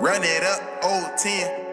Run it up, old 10.